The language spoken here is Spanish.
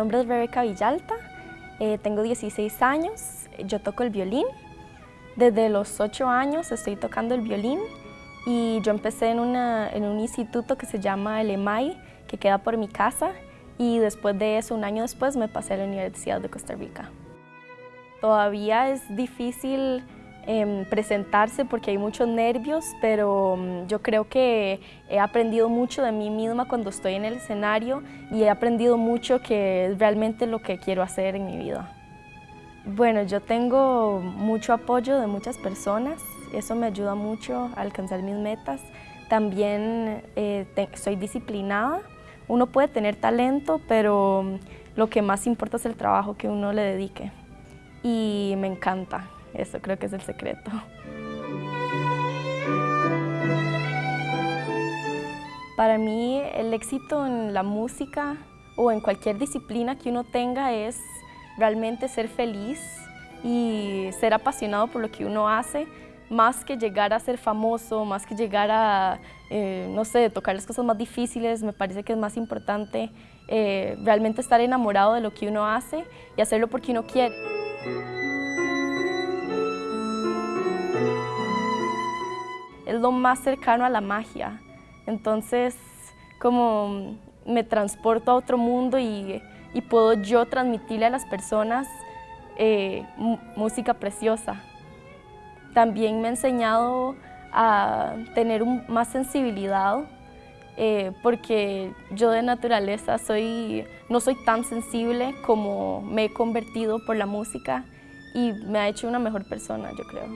nombre es Rebeca Villalta, eh, tengo 16 años, yo toco el violín. Desde los 8 años estoy tocando el violín y yo empecé en, en un instituto que se llama el EMAI, que queda por mi casa, y después de eso, un año después, me pasé a la Universidad de Costa Rica. Todavía es difícil em, presentarse porque hay muchos nervios, pero mm, yo creo que he aprendido mucho de mí misma cuando estoy en el escenario y he aprendido mucho que es realmente lo que quiero hacer en mi vida. Bueno, yo tengo mucho apoyo de muchas personas, eso me ayuda mucho a alcanzar mis metas. También eh, soy disciplinada, uno puede tener talento, pero lo que más importa es el trabajo que uno le dedique. Y me encanta, eso creo que es el secreto. Para mí el éxito en la música o en cualquier disciplina que uno tenga es realmente ser feliz y ser apasionado por lo que uno hace, más que llegar a ser famoso, más que llegar a, eh, no sé, tocar las cosas más difíciles, me parece que es más importante eh, realmente estar enamorado de lo que uno hace y hacerlo porque uno quiere. Es lo más cercano a la magia, entonces como me transporto a otro mundo y, puedo yo transmitirle a las personas eh, música preciosa. También me ha enseñado a tener más sensibilidad eh, porque yo de naturaleza soy, no soy tan sensible como me he convertido por la música y me ha hecho una mejor persona, yo creo.